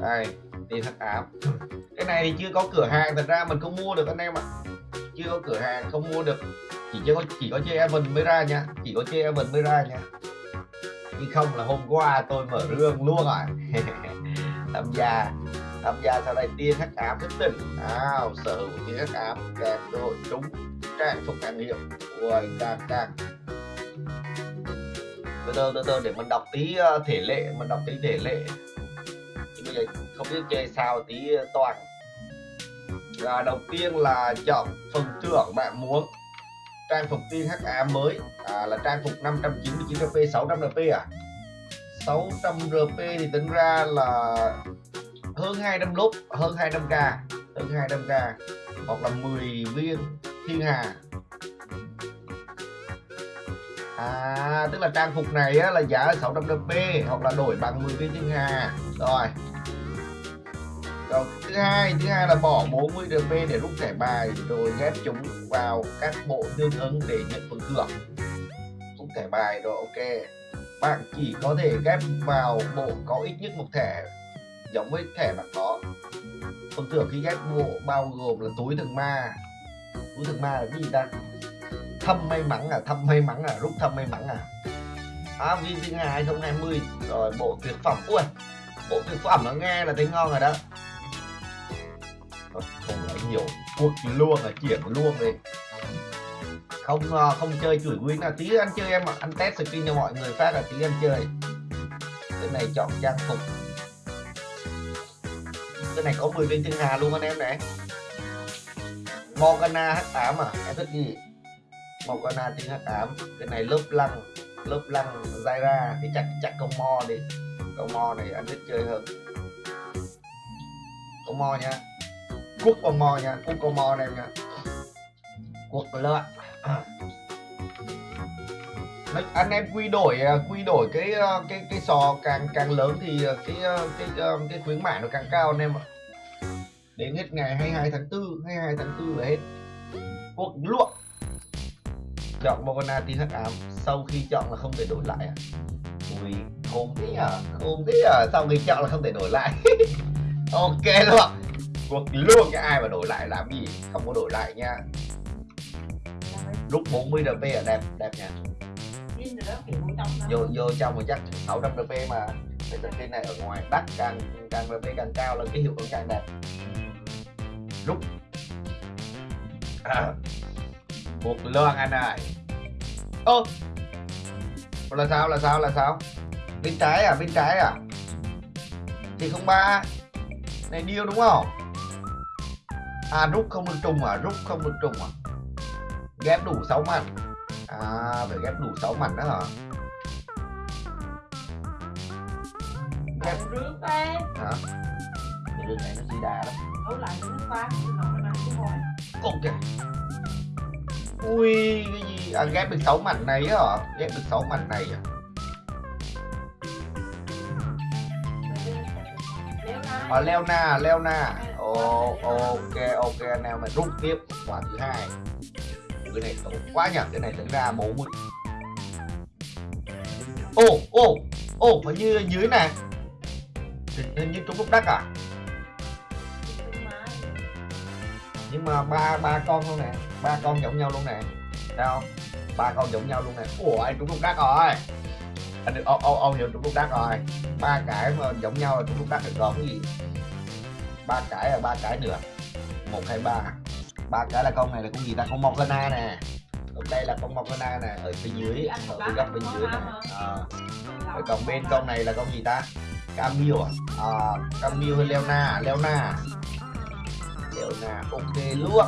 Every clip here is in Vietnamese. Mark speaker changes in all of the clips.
Speaker 1: đây tiền hắc ám cái này thì chưa có cửa hàng, thật ra mình không mua được anh em ạ. Chưa có cửa hàng, không mua được. Chỉ có chỉ có chơi Evan mới ra nha. Chỉ có chơi Evan mới ra nha. Chứ không là hôm qua tôi mở rương luôn rồi. Tham gia tham gia sau đây tiên hắc ám thức tỉnh nào, sở hữu tiên hắc ám kèm cơ hội trúng, trang phục hàng hiệu ui càng càng từ từ từ từ, để mình đọc tí ờ, thể lệ, mình đọc tí thể lệ chơi không biết chơi sao tí ờ, toàn. Là đầu tiên là chọn phần thưởng bạn muốn. Trang phục tiên HA mới. À, là trang phục 599 RP 600 RP à? 600 RP thì tính ra là hơn 200 lốp hơn 200k hơn 200k hoặc là 10 viên thiên hà. À tức là trang phục này á, là giá 600 RP hoặc là đổi bằng 10 viên thiên hà. Rồi không? Thứ hai thứ hai là bỏ 40 RP để rút thẻ bài, rồi ghép chúng vào các bộ tương ứng để nhận phần thưởng. Rút thẻ bài rồi, ok. Bạn chỉ có thể ghép vào bộ có ít nhất một thẻ, giống với thẻ bạn có. Phần thưởng khi ghép bộ bao gồm là túi thường ma. Túi thường ma là cái gì ta? Thâm may mắn à? Thâm may mắn à? Rút thâm may mắn à? À viên thứ hai 2020 rồi, bộ tuyệt phẩm. Ui, bộ tuyệt phẩm nó nghe là thấy ngon rồi đó. Không nói nhiều cuộc luôn là chuyển luôn đi. Không ờ, không chơi chửi win là tí anh chơi em ạ. Anh test skin cho mọi người phát là tí anh chơi. Cái này chọn trang phục. Cái này có 10 viên thiên hà luôn anh em này. Morgana H8 à? Em thích gì? Morgana tiếng H8, cái này lớp lăng lớp lăng Zaira thì chắc chắc con mo đi. Con mo này anh thích chơi hơn. Con mo nha quốc con mo nha quốc con mo này nha. Cuộc lợn. À. Nói- anh em quy đổi à, quy đổi cái à, cái cái sò càng càng lớn thì cái cái cái, cái khuyến mãi nó càng cao anh em ạ. Đến hết ngày 22 tháng 4 22 tháng 4 là hết. Cuộc luộc. Chọn Morgana tin hắc ám. Sau khi chọn là không thể đổi lại à. Ui khôn thế à khôn thế à sau khi chọn là không thể đổi lại. Ok luôn xuống luôn cái ai mà đổi lại làm gì, không có đổi lại nha. Lúc 40 dp là đẹp đẹp nha.
Speaker 2: Rồi
Speaker 1: vô vô trong mà chắc 600 dp mà, cái tờ này ở ngoài đắt càng càng dp càng cao là cái hiệu ứng càng đẹp. Lúc à. một lương anh ơi ô! Là sao là sao là sao? Bên trái à bên trái à? Thì không ba. Này điêu đúng không? À rút không được trùng à rút không được trùng à. Ghép đủ 6 mảnh à phải ghép đủ 6 mảnh đó hả?
Speaker 2: Còn rước đây.
Speaker 1: hả? Cái đường này nó chỉ đà lắm.
Speaker 2: Đấu lại với nước pha, nó mà chứ thôi.
Speaker 1: ok. Ui cái gì? À ghép được 6 mảnh này hả? Ghép được 6 mảnh này à?
Speaker 2: Na.
Speaker 1: Ờ, Leona, Leona oh, ok, ok anh em mình rút tiếp quả thứ hai. Cái này tốt quá nhỉ, cái này tính ra 40. ô ô ô hình như dưới này. Hình, như trúng lúc đắc à? Nhưng mà ba ba con luôn nè, ba con giống nhau luôn nè. Thấy không? Ba con giống nhau luôn nè. Ủa, anh trúng lúc đắc rồi. Anh được ô ô ô hiểu trúng lúc đắc rồi. Ba cái mà giống nhau là trúng lúc đắc được còn cái gì? Ba cái là ba cái nữa. Một hai ba. Ba cái là con này là con gì ta? Con Morgana nè. Ở đây là con Morgana nè. Ở phía dưới ở phía góc bên dưới nè. à, còn bên con này là con gì ta? Camille à, à Camille hay Leona? Leona. Leona ok luôn.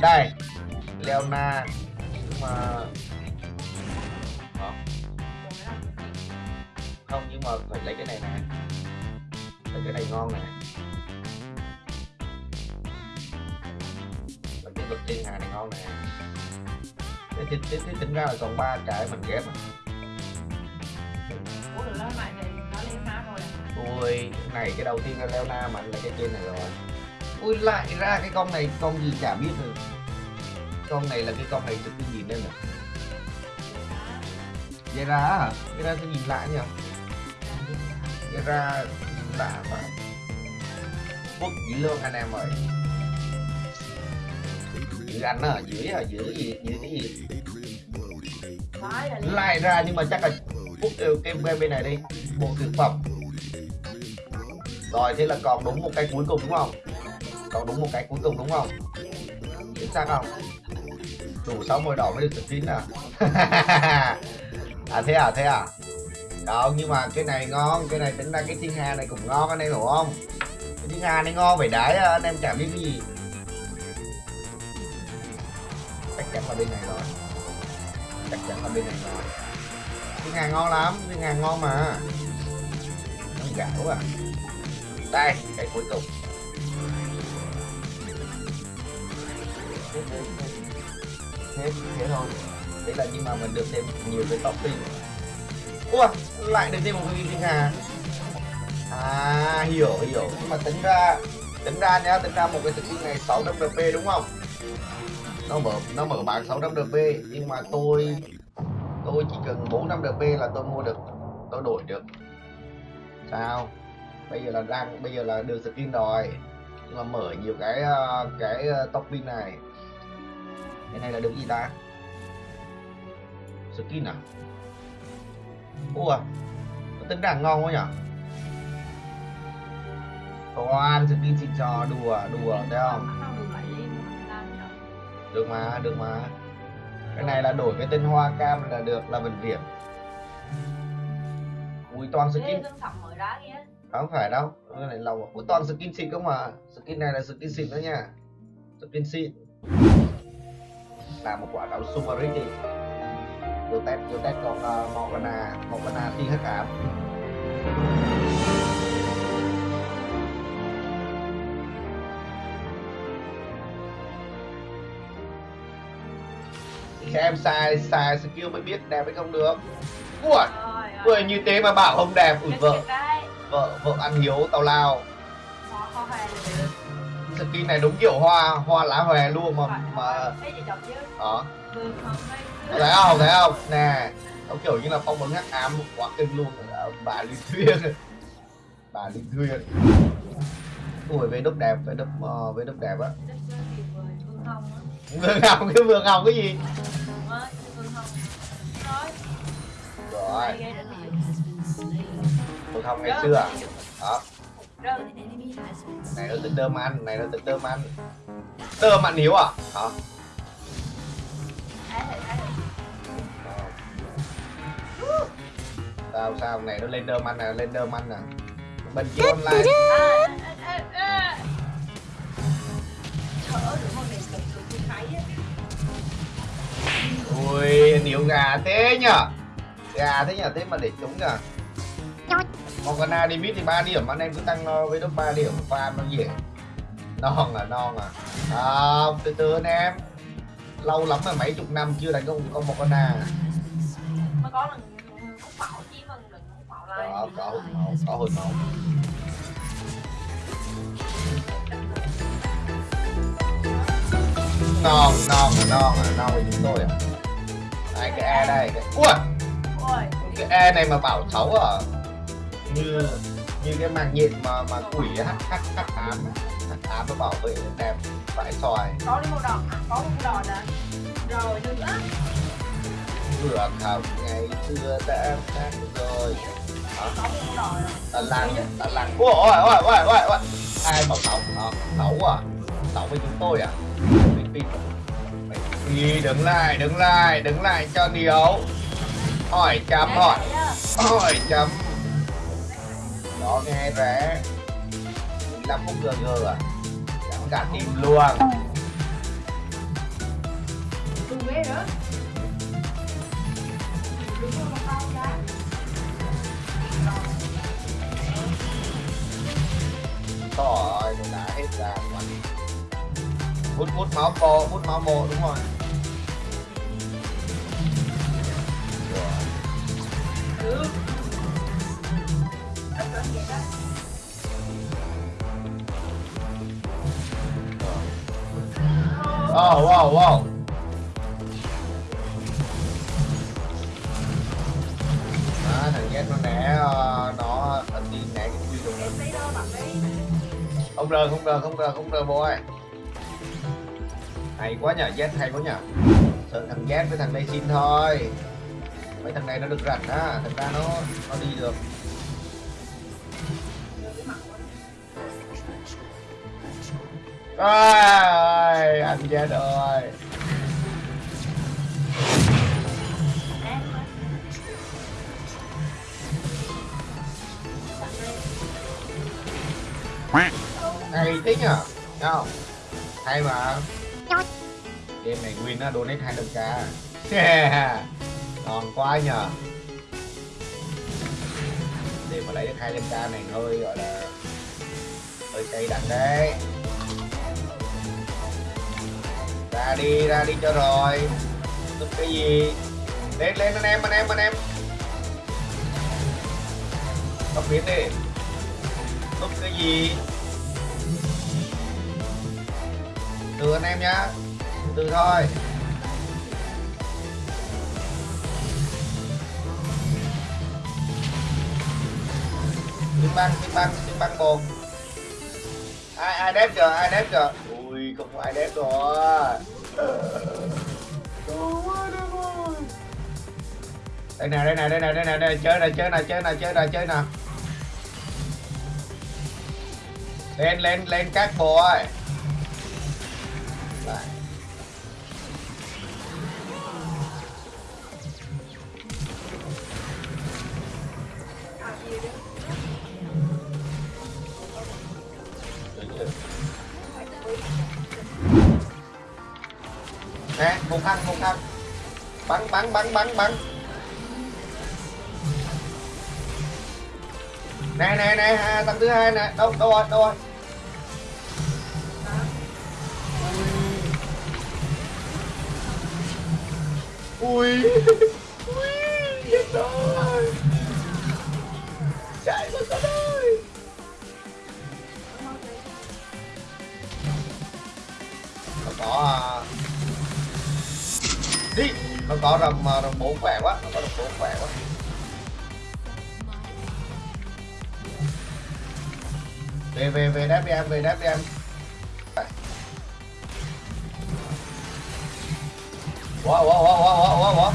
Speaker 1: Đây Leona. Nhưng mà Hả? không nhưng mà phải lấy cái này nè. Lấy cái này ngon nè thiên hà này ngon nè. Thế, thế, thế, thế tính ra là còn ba cái mình ghép à.
Speaker 2: Ủa rồi nó lại thì nó lấy má thôi à.
Speaker 1: ui cái này cái đầu tiên là Leona mạnh là cái trên này rồi. Ui lại ra cái con này con gì chả biết nữa. Con này là cái con này từ cái gì nên nè. Zera hả? Zera tôi nhìn lại nhỉ? Zera lạ mà. Quốc dĩ lương anh em ơi giữ anh à giữ à giữ gì giữ cái gì? Lại ra nhưng mà chắc là đều kem game bên này đi bộ thực phẩm. Rồi thế là còn đúng một cái cuối cùng đúng không? Còn đúng một cái cuối cùng đúng không? Chính xác không? Đủ 60 đỏ mới được skin à? À thế à thế à? Đâu nhưng mà cái này ngon cái này tính ra cái thiên hà này cũng ngon anh em hiểu không? Cái thiên hà này ngon phải đái anh em chả biết cái gì bên này rồi. Chắc chắn là bên này rồi. Cái hàng ngon lắm, cái hàng ngon mà. Nó gạo à. Đây, cái cuối cùng. Hết thế thôi đấy là nhưng mà mình được thêm nhiều cái topping. Ua lại được thêm một cái thiên hà. À hiểu hiểu. Nhưng mà tính ra tính ra nhá, tính ra một cái skin này 600 dp đúng không? Nó mở nó mở bán 600 dp nhưng mà tôi tôi chỉ cần 400 dp là tôi mua được, tôi đổi được. Sao? Bây giờ là đang, bây giờ là được skin rồi, nhưng mà mở nhiều cái ờ, cái ờ, topping này. Cái này là được gì ta? Skin à? Ủa? Nó tính ra ngon quá nhở? Toàn skin xịn trò đùa đùa, thấy không?
Speaker 2: Được mà
Speaker 1: được mà. Cái này là đổi cái tên hoa cam là được là vần điểm ui toàn skin. không phải đâu cái này lâu ui toàn skin xịn không mà. Skin này là skin xịn đó nha. Skin xịn. Là một quả đảo Sumarit đi. Vô test vô test con uh, Morgana Morgana thi hắc ám xem sai sai skill mới biết đẹp hay không được. Ui
Speaker 2: rồi.
Speaker 1: như thế mà bảo không đẹp.
Speaker 2: Chết
Speaker 1: vợ vợ vợ ăn hiếu tào lao. Skin này đúng kiểu hoa hoa lá hòe luôn mà mà đó
Speaker 2: không? Thấy.
Speaker 1: không thấy không? Nè nó kiểu như là phong ấn hắc ám quá kinh luôn. Ờ, bà linh thuyên. Bà linh thuyên. Ui về đúc đẹp về đúc uh, về đúc đẹp á.
Speaker 2: vương
Speaker 1: hồng cái vương hồng cái gì rồi.
Speaker 2: Tôi không điểm.
Speaker 1: vương ngày xưa đó này nó tính đơm ăn này nó tính đơm ăn. Đơm ăn hiếu à? Hả? Sao sao? Này nó lên đơm ăn nè lên đơm ăn nè. Bên kia online.
Speaker 2: À,
Speaker 1: ui nhiều gà thế nhở? Gà thế nhở thế mà để trúng nhở Morgana đi mid thì 3 điểm anh em cứ tăng nó với lúc 3 điểm farm nó dễ. Non à non à. À, từ từ anh em. Lâu lắm rồi mấy chục năm chưa đánh con con Morgana
Speaker 2: Mà có lần hút mạo chứ mà đừng hút mạo lại.
Speaker 1: có có hụt máu có hụt máu. Non non à non à non với chúng tôi à. Đây cái e đây. Cái ui
Speaker 2: Ôi,
Speaker 1: cái e này mà bảo xấu à như như cái màng nhện mà mà quỷ hắc hắc hắc ám hắc ám nó bảo vệ đẹp phải xoài.
Speaker 2: Có đi đòn, à, có một đòn nè. Rồi nữa.
Speaker 1: vừa học ngày xưa đã khác rồi.
Speaker 2: Có rồi.
Speaker 1: tà lăng tà lăng. Ôi ôi ôi ôi ôi ôi. Ai bảo xấu à, xấu à? Xấu với chúng tôi à? Mình tin. Mày đi đứng lại đứng lại đứng lại cho điều hỏi chấm hỏi hỏi chấm đó. Nghe rẻ 15 phút gg à. Chẳng cả tim luôn. Rồi nó đã hết ra quá hút hút máu co hút máu mồ đúng Rồi.
Speaker 2: nước
Speaker 1: Oh, wow, wow. à thằng Jet nó nẻ ờ, nó nó đi nẻ cái quy
Speaker 2: đồ.
Speaker 1: Không rơi, không rơi, không rơi, không rơi boy. Hay quá nhờ, Jet hay quá nhờ. Sợ thằng Jet với thằng Lexin thôi mấy thằng này nó được rảnh á thật ra nó nó đi được. Ôi, anh Z ơi hay tí nhờ Thấy không. Hay mà. Game này win á donate 200 k yeah ngon quá nhờ để mà lấy được 200 k này hơi, gọi là, hơi cay đắng đấy. Ra đi ra đi cho rồi. Tức cái gì? Lên lên, anh em anh em anh em. Tóc biến đi. Tức cái gì? Từ anh em nhá. Từ thôi. Tiếng băng tiếng băng tiếng băng bồn. Ai ai đép kìa ai đép kìa ui không có ai đép rồi. Đây nè đây nè đây nè đây nè đây chơi nè chơi nè chơi nè chơi nè chơi nè. Lên lên lên các bộ ơi lại nè một ăn một ăn bắn bắn bắn bắn bắn. Nè nè nè à, thằng thứ hai nè. Đâu đâu rồi đâu rồi? Ui. Ui chết rồi. Chạy mất rồi nó có à, đi nó có rầm à, rầm bốn khỏe quá nó có rầm bốn khỏe quá về về về đáp đi em về đáp đi em Wow, wow, wow, wow, wow, wow, wow.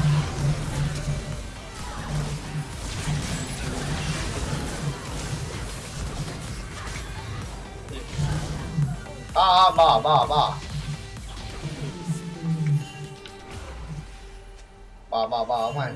Speaker 1: À, bỏ, bỏ, bỏ. Vào, vào, vào, vào.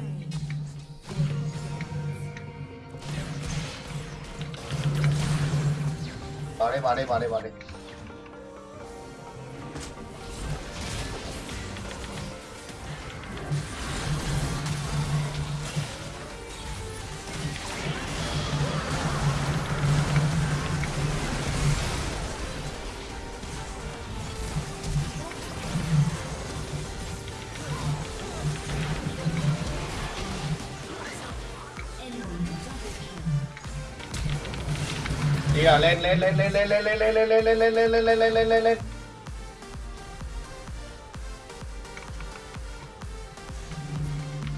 Speaker 1: Đi. À lên lên lên lên lên lên lên lên lên lên lên lên lên lên lên lên lên lên lên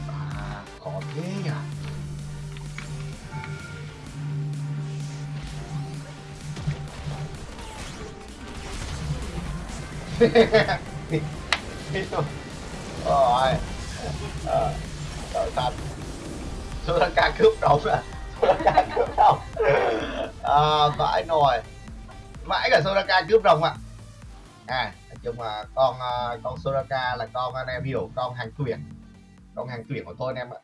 Speaker 1: À khó thế nhỉ Rồi Ờ Trời thật Soraka cướp đồng à Cướp đồng à, vãi nồi mãi cả Soraka cướp rồng ạ. À nói chung là con à, con Soraka là con anh em hiểu con hàng tuyển con hàng tuyển của tôi anh em ạ.